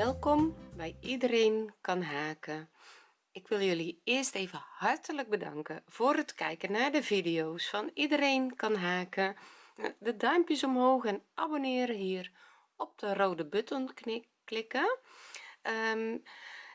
welkom bij iedereen kan haken. Ik wil jullie eerst even hartelijk bedanken voor het kijken naar de video's van iedereen kan haken. De duimpjes omhoog en abonneren hier op de rode button klikken. Um,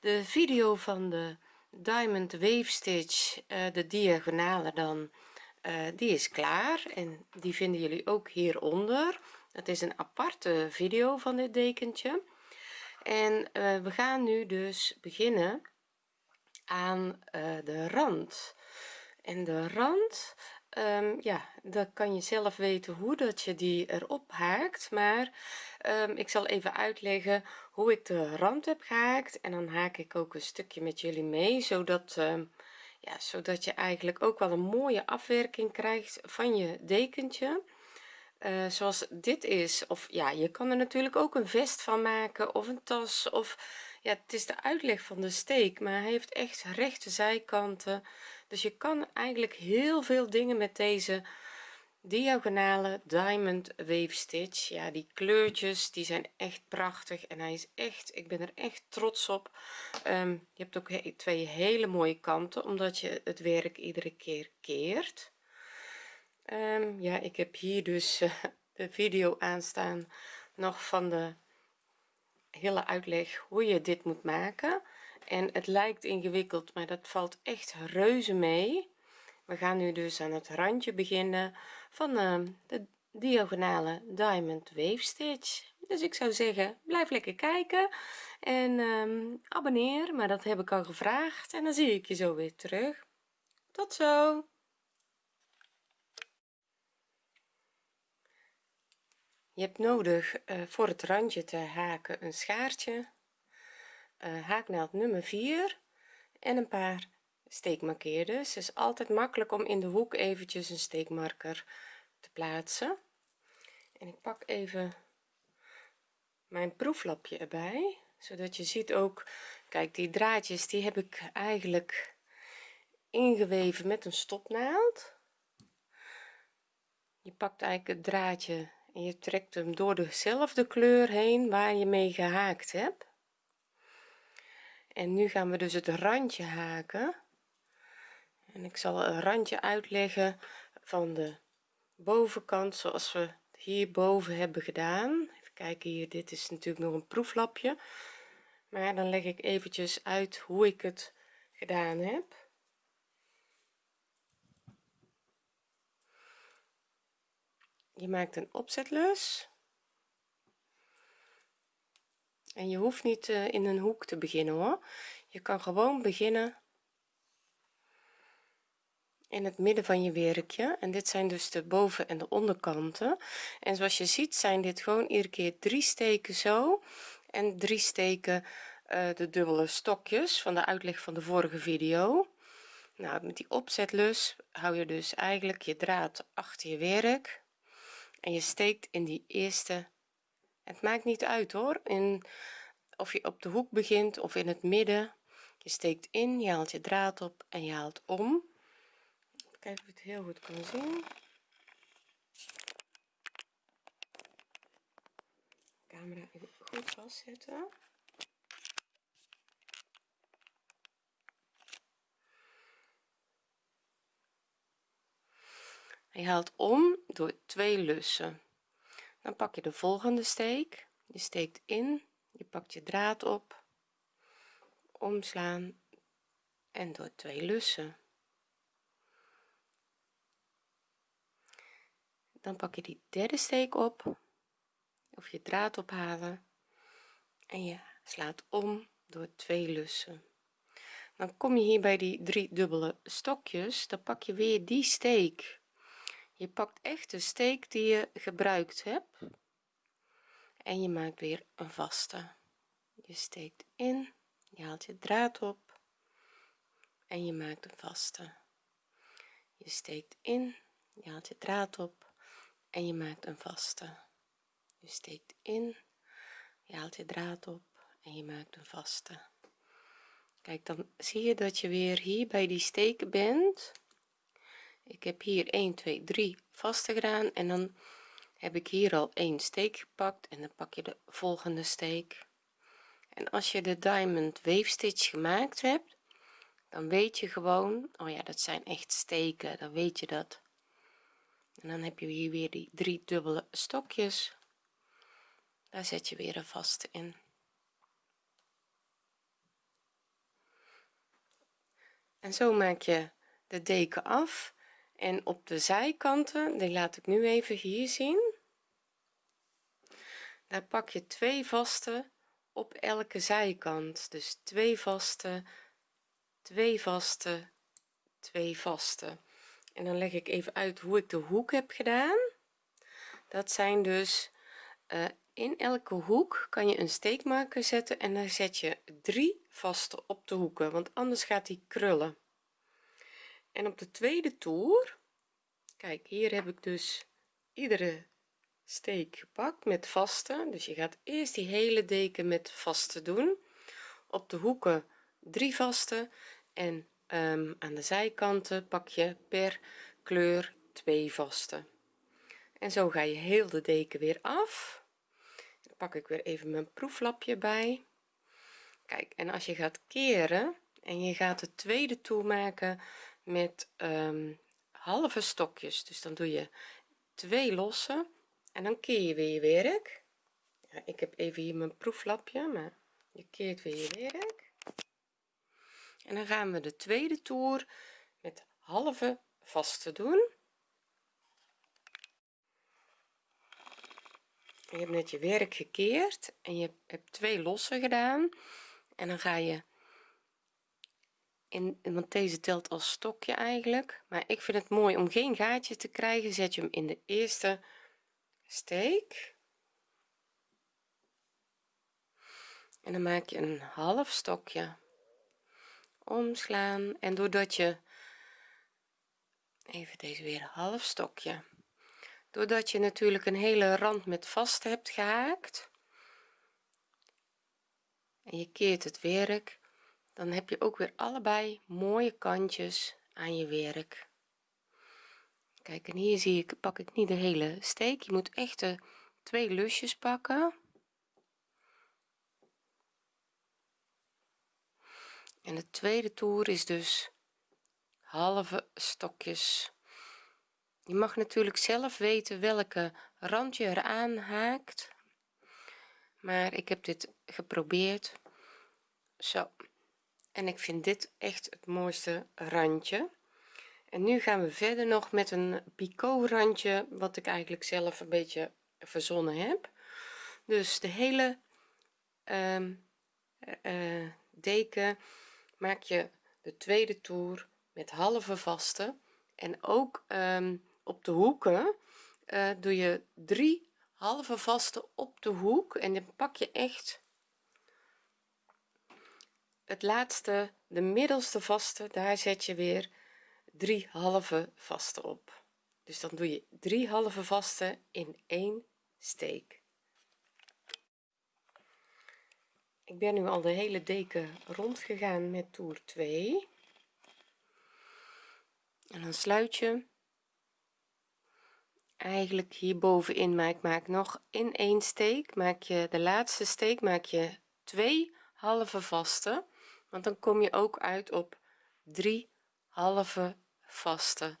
de video van de diamond wave stitch uh, de diagonale dan uh, die is klaar en die vinden jullie ook hieronder. Het is een aparte video van dit dekentje en uh, we gaan nu dus beginnen aan de rand. En de rand um, ja dan kan je zelf weten hoe dat je die erop haakt. Maar um, ik zal even uitleggen hoe ik de rand heb gehaakt. En dan haak ik ook een stukje met jullie mee zodat um, ja zodat je eigenlijk ook wel een mooie afwerking krijgt van je dekentje uh, zoals dit is of ja je kan er natuurlijk ook een vest van maken of een tas of ja het is de uitleg van de steek maar hij heeft echt rechte zijkanten. Dus je kan eigenlijk heel veel dingen met deze diagonale diamond wave stitch. Ja die kleurtjes die zijn echt prachtig en hij is echt ik ben er echt trots op. Um, je hebt ook twee hele mooie kanten omdat je het werk iedere keer keert um, ja ik heb hier dus uh, de video aanstaan nog van de hele uitleg hoe je dit moet maken. En het lijkt ingewikkeld maar dat valt echt reuze mee. We gaan nu dus aan het randje beginnen van uh, de diagonale diamond wave stitch. Dus ik zou zeggen blijf lekker kijken en um, abonneer maar dat heb ik al gevraagd en dan zie ik je zo weer terug. Tot zo je hebt nodig uh, voor het randje te haken een schaartje uh, haaknaald nummer 4 en een paar steekmarkeerders. Het is altijd makkelijk om in de hoek eventjes een steekmarker te plaatsen. En ik pak even mijn proeflapje erbij zodat je ziet ook kijk die draadjes die heb ik eigenlijk ingeweven met een stopnaald. Je pakt eigenlijk het draadje je trekt hem door dezelfde kleur heen waar je mee gehaakt hebt. En nu gaan we dus het randje haken. En ik zal een randje uitleggen van de bovenkant zoals we hierboven hebben gedaan. Even kijken hier dit is natuurlijk nog een proeflapje. Maar dan leg ik eventjes uit hoe ik het gedaan heb je maakt een opzetlus. En je hoeft niet uh, in een hoek te beginnen hoor. Je kan gewoon beginnen in het midden van je werkje. En dit zijn dus de boven en de onderkanten. En zoals je ziet zijn dit gewoon iedere keer drie steken zo. En drie steken uh, de dubbele stokjes van de uitleg van de vorige video. Nou met die opzetlus hou je dus eigenlijk je draad achter je werk en je steekt in die eerste het maakt niet uit hoor. In of je op de hoek begint of in het midden. Je steekt in je haalt je draad op en je haalt om. Kijken of je het heel goed kan zien. Camera even goed vastzetten je haalt om door twee lussen. Dan pak je de volgende steek. Je steekt in je pakt je draad op omslaan en door twee lussen. Dan pak je die derde steek op of je draad ophalen en je slaat om door twee lussen. Dan kom je hier bij die drie dubbele stokjes dan pak je weer die steek je pakt echt de steek die je gebruikt hebt. En je maakt weer een vaste. Je steekt in je haalt je draad op en je maakt een vaste. Je steekt in je haalt je draad op en je maakt een vaste. Je steekt in je haalt je draad op en je maakt een vaste. Kijk dan zie je dat je weer hier bij die steken bent ik heb hier 1 2 3 vaste gedaan en dan heb ik hier al een steek gepakt en dan pak je de volgende steek. En als je de diamond weefstitch gemaakt hebt dan weet je gewoon oh ja dat zijn echt steken dan weet je dat. En dan heb je hier weer die drie dubbele stokjes. Daar zet je weer een vaste in. En zo maak je de deken af en op de zijkanten die laat ik nu even hier zien. Daar pak je twee vaste op elke zijkant. Dus twee vaste twee vaste twee vaste en dan leg ik even uit hoe ik de hoek heb gedaan. Dat zijn dus uh, in elke hoek kan je een steekmarker zetten en dan zet je drie vaste op de hoeken want anders gaat die krullen en op de tweede toer kijk hier heb ik dus iedere steek gepakt met vaste. Dus je gaat eerst die hele deken met vaste doen. Op de hoeken drie vaste en um, aan de zijkanten pak je per kleur twee vaste. En zo ga je heel de deken weer af. Dan pak ik weer even mijn proeflapje bij. Kijk en als je gaat keren en je gaat de tweede toer maken met um, halve stokjes. Dus dan doe je twee losse en dan keer je weer je werk. Ja, ik heb even hier mijn proeflapje maar je keert weer je werk. En dan gaan we de tweede toer met halve vaste doen. Je hebt net je werk gekeerd en je hebt twee losse gedaan. En dan ga je in want deze telt als stokje eigenlijk. Maar ik vind het mooi om geen gaatje te krijgen. Zet je hem in de eerste steek. En dan maak je een half stokje. Omslaan. En doordat je even deze weer half stokje. Doordat je natuurlijk een hele rand met vast hebt gehaakt. En je keert het werk dan heb je ook weer allebei mooie kantjes aan je werk. Kijk en hier zie ik pak ik niet de hele steek. Je moet echt de twee lusjes pakken. En de tweede toer is dus halve stokjes. Je mag natuurlijk zelf weten welke rand je eraan haakt. Maar ik heb dit geprobeerd. Zo en ik vind dit echt het mooiste randje. En nu gaan we verder nog met een picot randje wat ik eigenlijk zelf een beetje verzonnen heb. Dus de hele um, uh, deken maak je de tweede toer met halve vaste. En ook um, op de hoeken uh, doe je drie halve vaste op de hoek. En dan pak je echt het laatste de middelste vaste daar zet je weer drie halve vaste op. Dus dan doe je drie halve vaste in één steek. Ik ben nu al de hele deken rond gegaan met toer 2 en dan sluit je. Eigenlijk hier bovenin maar ik maak nog in één steek maak je de laatste steek maak je twee halve vaste want dan kom je ook uit op drie halve vaste.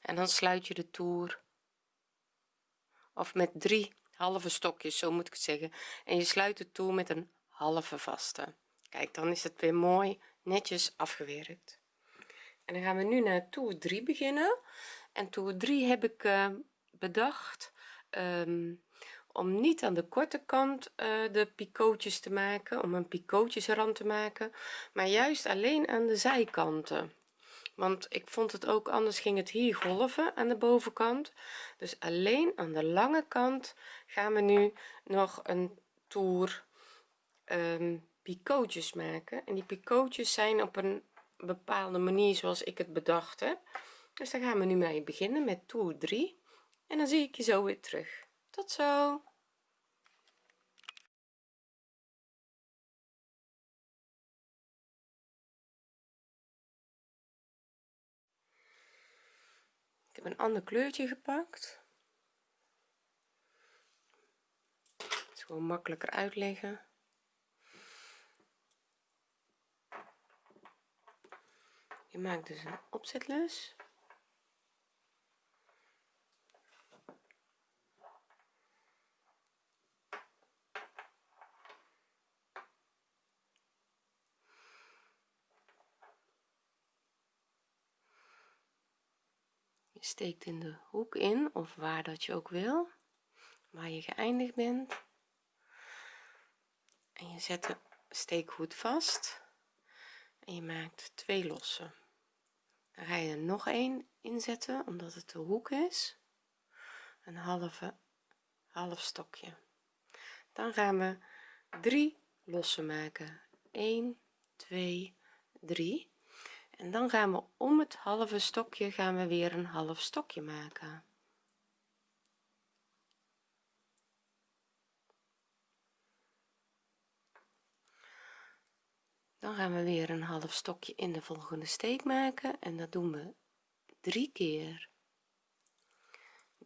En dan sluit je de toer of met drie halve stokjes zo moet ik het zeggen. En je sluit de toer met een halve vaste. Kijk dan is het weer mooi netjes afgewerkt. En dan gaan we nu naar toer 3 beginnen. En toer 3 heb ik uh, bedacht um, om niet aan de korte kant uh, de picootjes te maken om een picootjesrand te maken maar juist alleen aan de zijkanten. Want ik vond het ook anders ging het hier golven aan de bovenkant. Dus alleen aan de lange kant gaan we nu nog een toer um, picootjes maken. En die picootjes zijn op een bepaalde manier zoals ik het bedacht heb. Dus daar gaan we nu mee beginnen met toer 3 en dan zie ik je zo weer terug tot zo! Ik heb een ander kleurtje gepakt. Het is gewoon makkelijker uitleggen. Je maakt dus een opzetlus. Je steekt in de hoek in of waar dat je ook wil waar je geëindigd bent. En je zet de steek goed vast en je maakt twee lossen. Dan ga je er nog een inzetten omdat het de hoek is. Een halve half stokje. Dan gaan we drie lossen maken. 1 2 3 en dan gaan we om het halve stokje gaan we weer een half stokje maken. Dan gaan we weer een half stokje in de volgende steek maken en dat doen we drie keer.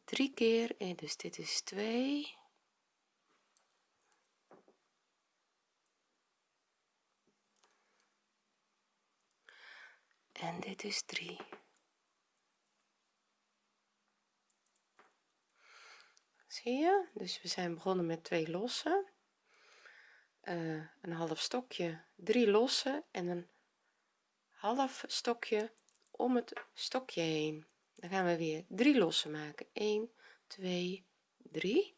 Drie keer en dus dit is 2 en dit is 3 zie je? Dus we zijn begonnen met twee losse uh, een half stokje drie losse en een half stokje om het stokje heen. Dan gaan we weer drie losse maken. 1 2 3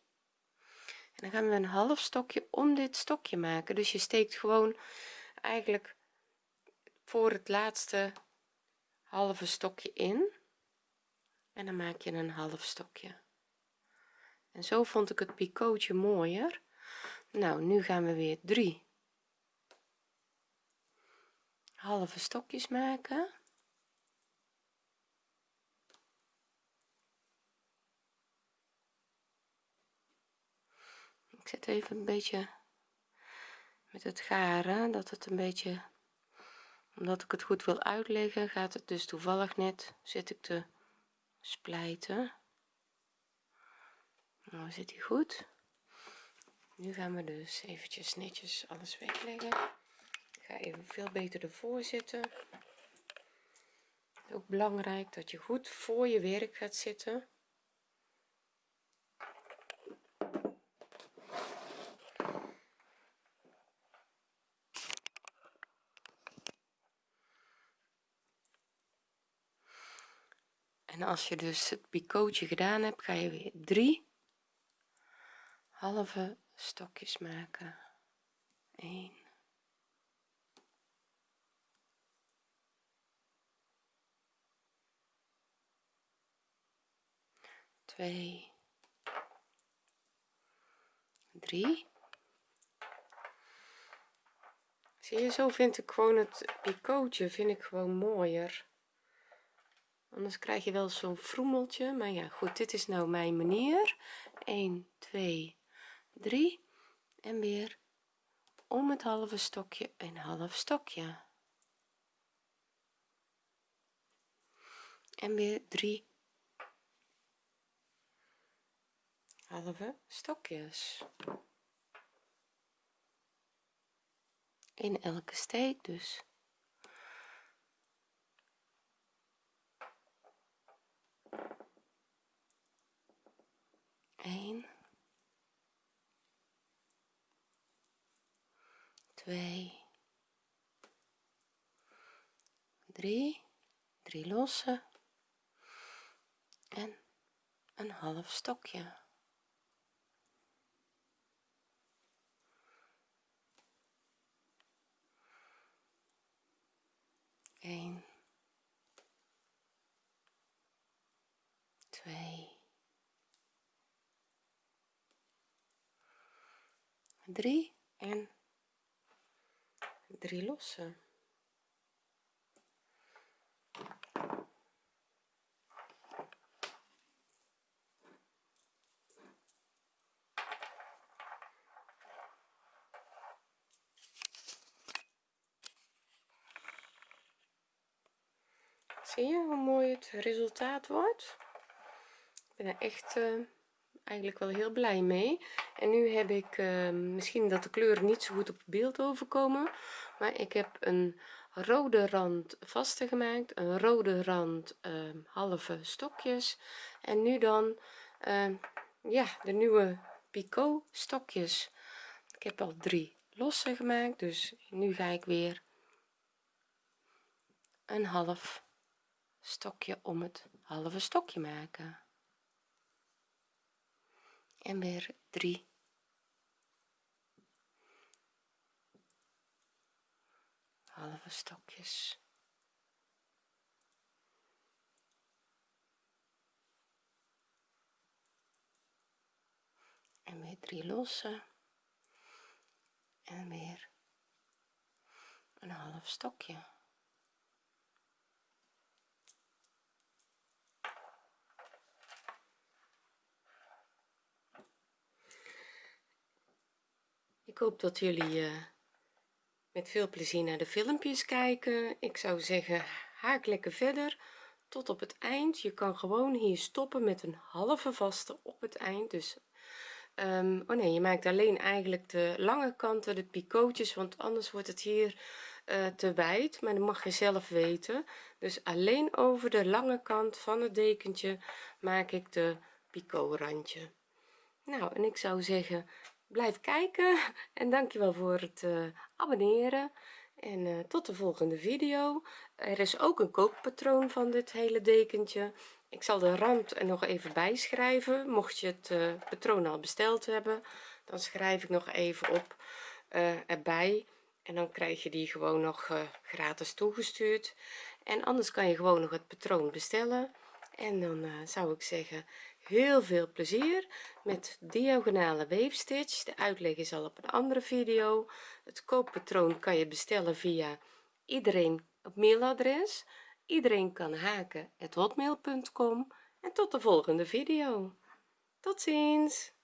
en dan gaan we een half stokje om dit stokje maken. Dus je steekt gewoon eigenlijk voor het laatste halve stokje in. En dan maak je een half stokje. En zo vond ik het picootje mooier. Nou nu gaan we weer drie halve stokjes maken. Ik zet even een beetje met het garen dat het een beetje omdat ik het goed wil uitleggen gaat het dus toevallig net zit ik te splijten. Nou zit hij goed? Nu gaan we dus eventjes netjes alles wegleggen. Ik ga even veel beter ervoor zitten. Ook belangrijk dat je goed voor je werk gaat zitten en als je dus het picootje gedaan hebt ga je weer drie halve stokjes maken. 1 2 3 zie je zo vind ik gewoon het picootje vind ik gewoon mooier anders krijg je wel zo'n vroemeltje maar ja goed dit is nou mijn manier. 1 2 3 en weer om het halve stokje een half stokje. En weer 3 halve stokjes. In elke steek dus 1 2 3 3 losse. En een half stokje. Eén, twee, drie en drie losse zie je hoe mooi het resultaat wordt? Ik ben echt uh, eigenlijk wel heel blij mee. En nu heb ik uh, misschien dat de kleuren niet zo goed op beeld overkomen maar ik heb een rode rand vaste gemaakt een rode rand um, halve stokjes en nu dan um, ja de nieuwe picot stokjes. Ik heb al drie losse gemaakt dus nu ga ik weer een half stokje om het halve stokje maken en weer drie. Halve stokjes. En weer drie losse. En weer een half stokje ik hoop dat jullie uh, met veel plezier naar de filmpjes kijken. Ik zou zeggen haak lekker verder tot op het eind. Je kan gewoon hier stoppen met een halve vaste op het eind. Dus um, oh nee je maakt alleen eigenlijk de lange kanten de picootjes want anders wordt het hier uh, te wijd. Maar dat mag je zelf weten. Dus alleen over de lange kant van het dekentje maak ik de picot randje nou en ik zou zeggen blijf kijken en dankjewel voor het uh, abonneren. En uh, tot de volgende video. Er is ook een kookpatroon van dit hele dekentje. Ik zal de rand er nog even bij schrijven mocht je het uh, patroon al besteld hebben. Dan schrijf ik nog even op erbij. En dan krijg je die gewoon nog gratis toegestuurd. En anders kan je gewoon nog het patroon bestellen. En dan zou ik zeggen heel veel plezier met diagonale weefstitch. De uitleg is al op een andere video. Het kookpatroon kan je bestellen via iedereen op mailadres. Iedereen kan haken hotmail.com en tot de volgende video. Tot ziens